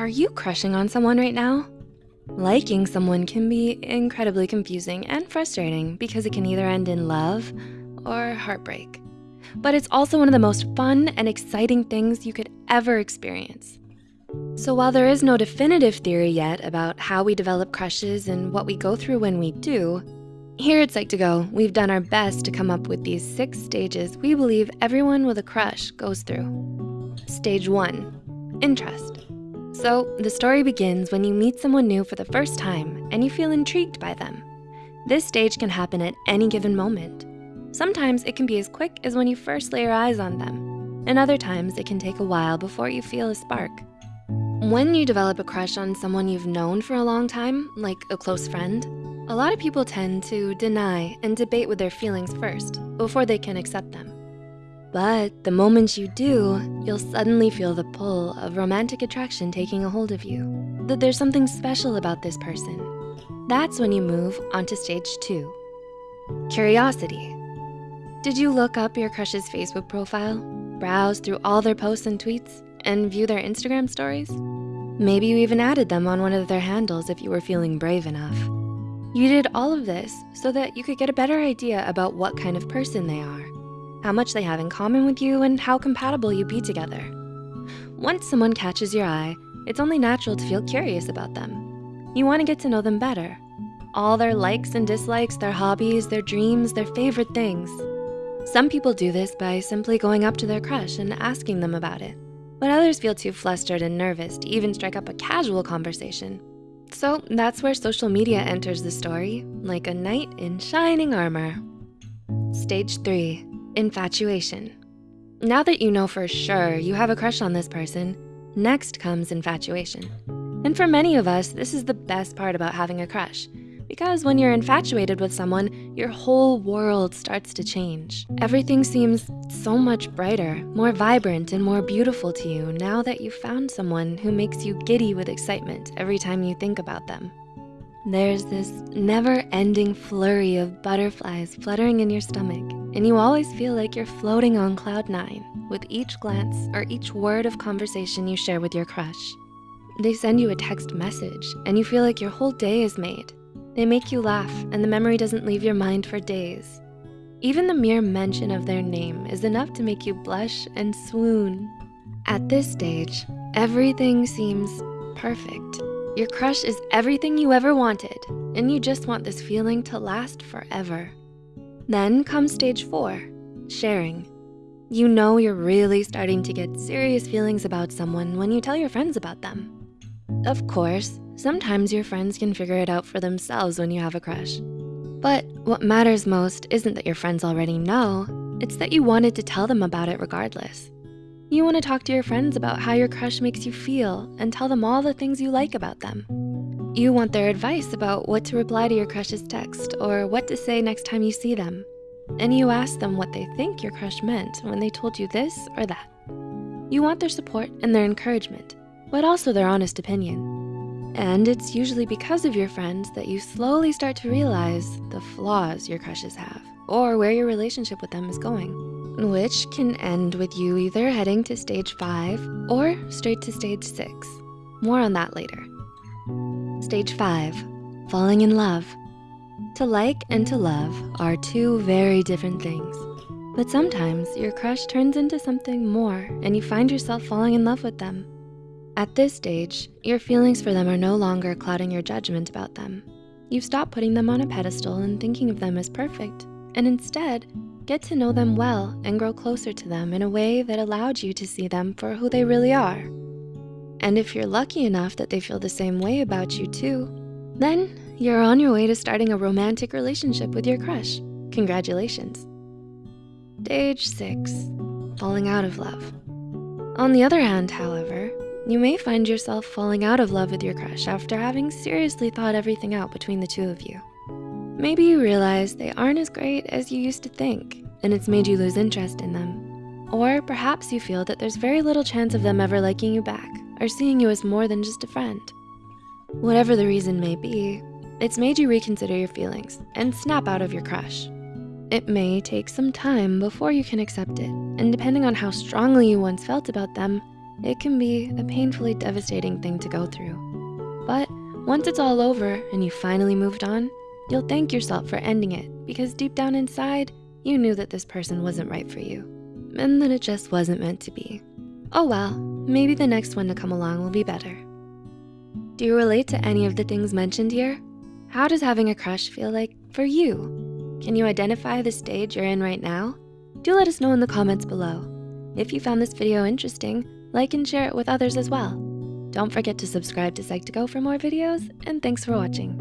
are you crushing on someone right now? Liking someone can be incredibly confusing and frustrating because it can either end in love or heartbreak. But it's also one of the most fun and exciting things you could ever experience. So while there is no definitive theory yet about how we develop crushes and what we go through when we do, here at Psych2Go, we've done our best to come up with these six stages we believe everyone with a crush goes through. Stage one, interest. So the story begins when you meet someone new for the first time and you feel intrigued by them. This stage can happen at any given moment. Sometimes it can be as quick as when you first lay your eyes on them, and other times it can take a while before you feel a spark. When you develop a crush on someone you've known for a long time, like a close friend, a lot of people tend to deny and debate with their feelings first before they can accept them. But the moment you do, you'll suddenly feel the pull of romantic attraction taking a hold of you, that there's something special about this person. That's when you move onto stage two. Curiosity. Did you look up your crush's Facebook profile, browse through all their posts and tweets, and view their Instagram stories? Maybe you even added them on one of their handles if you were feeling brave enough. You did all of this so that you could get a better idea about what kind of person they are, how much they have in common with you, and how compatible you'd be together. Once someone catches your eye, it's only natural to feel curious about them. You wanna get to know them better. All their likes and dislikes, their hobbies, their dreams, their favorite things. Some people do this by simply going up to their crush and asking them about it but others feel too flustered and nervous to even strike up a casual conversation. So that's where social media enters the story, like a knight in shining armor. Stage three, infatuation. Now that you know for sure you have a crush on this person, next comes infatuation. And for many of us, this is the best part about having a crush. Because when you're infatuated with someone, your whole world starts to change. Everything seems so much brighter, more vibrant, and more beautiful to you now that you've found someone who makes you giddy with excitement every time you think about them. There's this never-ending flurry of butterflies fluttering in your stomach, and you always feel like you're floating on cloud nine with each glance or each word of conversation you share with your crush. They send you a text message, and you feel like your whole day is made. They make you laugh and the memory doesn't leave your mind for days. Even the mere mention of their name is enough to make you blush and swoon. At this stage, everything seems perfect. Your crush is everything you ever wanted, and you just want this feeling to last forever. Then comes stage four, sharing. You know you're really starting to get serious feelings about someone when you tell your friends about them. Of course, Sometimes your friends can figure it out for themselves when you have a crush. But what matters most isn't that your friends already know, it's that you wanted to tell them about it regardless. You wanna talk to your friends about how your crush makes you feel and tell them all the things you like about them. You want their advice about what to reply to your crush's text or what to say next time you see them. And you ask them what they think your crush meant when they told you this or that. You want their support and their encouragement, but also their honest opinion. And it's usually because of your friends that you slowly start to realize the flaws your crushes have or where your relationship with them is going, which can end with you either heading to stage five or straight to stage six. More on that later. Stage five, falling in love. To like and to love are two very different things. But sometimes your crush turns into something more and you find yourself falling in love with them. At this stage, your feelings for them are no longer clouding your judgment about them. You've stopped putting them on a pedestal and thinking of them as perfect, and instead, get to know them well and grow closer to them in a way that allowed you to see them for who they really are. And if you're lucky enough that they feel the same way about you too, then you're on your way to starting a romantic relationship with your crush. Congratulations. Stage six, falling out of love. On the other hand, however, you may find yourself falling out of love with your crush after having seriously thought everything out between the two of you. Maybe you realize they aren't as great as you used to think and it's made you lose interest in them. Or perhaps you feel that there's very little chance of them ever liking you back or seeing you as more than just a friend. Whatever the reason may be, it's made you reconsider your feelings and snap out of your crush. It may take some time before you can accept it, and depending on how strongly you once felt about them, It can be a painfully devastating thing to go through. But once it's all over and you finally moved on, you'll thank yourself for ending it because deep down inside, you knew that this person wasn't right for you and that it just wasn't meant to be. Oh well, maybe the next one to come along will be better. Do you relate to any of the things mentioned here? How does having a crush feel like for you? Can you identify the stage you're in right now? Do let us know in the comments below. If you found this video interesting, like and share it with others as well. Don't forget to subscribe to Psych2Go for more videos, and thanks for watching.